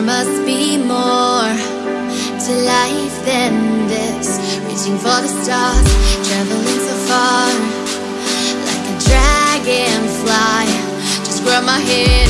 There must be more to life than this. Reaching for the stars, traveling so far. Like a dragonfly Just grab my head.